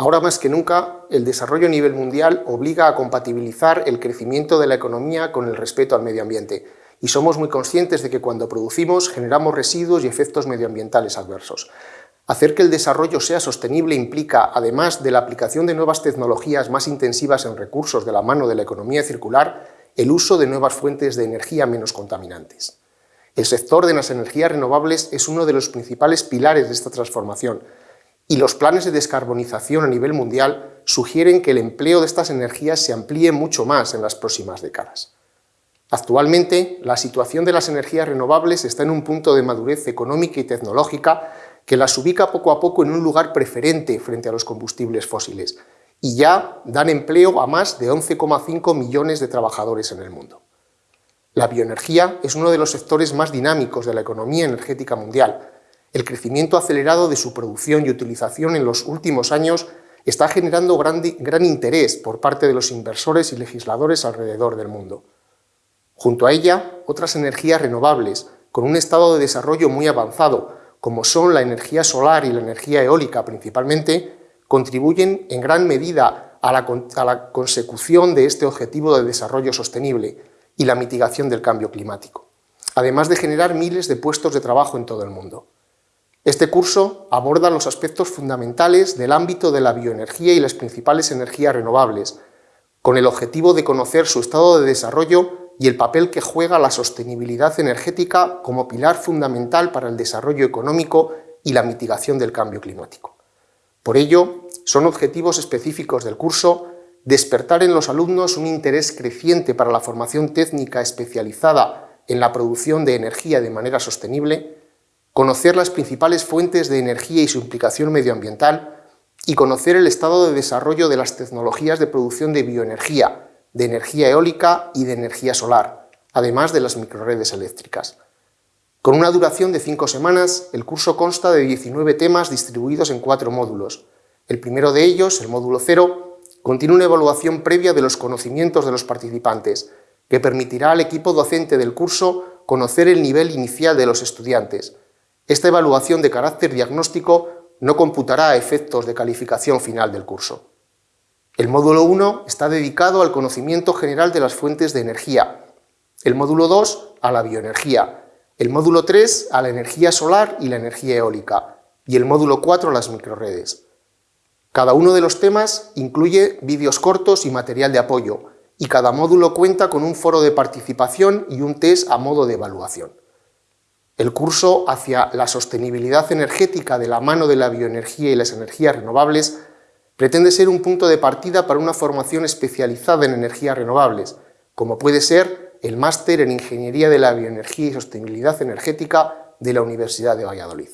Ahora más que nunca, el desarrollo a nivel mundial obliga a compatibilizar el crecimiento de la economía con el respeto al medio ambiente, y somos muy conscientes de que cuando producimos generamos residuos y efectos medioambientales adversos. Hacer que el desarrollo sea sostenible implica, además de la aplicación de nuevas tecnologías más intensivas en recursos de la mano de la economía circular, el uso de nuevas fuentes de energía menos contaminantes. El sector de las energías renovables es uno de los principales pilares de esta transformación, y los planes de descarbonización a nivel mundial sugieren que el empleo de estas energías se amplíe mucho más en las próximas décadas. Actualmente, la situación de las energías renovables está en un punto de madurez económica y tecnológica que las ubica poco a poco en un lugar preferente frente a los combustibles fósiles, y ya dan empleo a más de 11,5 millones de trabajadores en el mundo. La bioenergía es uno de los sectores más dinámicos de la economía energética mundial, el crecimiento acelerado de su producción y utilización en los últimos años está generando gran, interés por parte de los inversores y legisladores alrededor del mundo. Junto a ella, otras energías renovables, con un estado de desarrollo muy avanzado, como son la energía solar y la energía eólica principalmente, contribuyen en gran medida a la, a la consecución de este objetivo de desarrollo sostenible y la mitigación del cambio climático, además de generar miles de puestos de trabajo en todo el mundo. Este curso aborda los aspectos fundamentales del ámbito de la bioenergía y las principales energías renovables, con el objetivo de conocer su estado de desarrollo y el papel que juega la sostenibilidad energética como pilar fundamental para el desarrollo económico y la mitigación del cambio climático. Por ello, son objetivos específicos del curso despertar en los alumnos un interés creciente para la formación técnica especializada en la producción de energía de manera sostenible, conocer las principales fuentes de energía y su implicación medioambiental y conocer el estado de desarrollo de las tecnologías de producción de bioenergía, de energía eólica y de energía solar, además de las microredes eléctricas. Con una duración de cinco semanas, el curso consta de 19 temas distribuidos en cuatro módulos. El primero de ellos, el módulo cero, contiene una evaluación previa de los conocimientos de los participantes, que permitirá al equipo docente del curso conocer el nivel inicial de los estudiantes, esta evaluación de carácter diagnóstico no computará efectos de calificación final del curso. El módulo 1 está dedicado al conocimiento general de las fuentes de energía, el módulo 2 a la bioenergía, el módulo 3 a la energía solar y la energía eólica y el módulo 4 a las microredes. Cada uno de los temas incluye vídeos cortos y material de apoyo, y cada módulo cuenta con un foro de participación y un test a modo de evaluación. El curso hacia la sostenibilidad energética de la mano de la bioenergía y las energías renovables pretende ser un punto de partida para una formación especializada en energías renovables, como puede ser el máster en Ingeniería de la Bioenergía y Sostenibilidad Energética de la Universidad de Valladolid.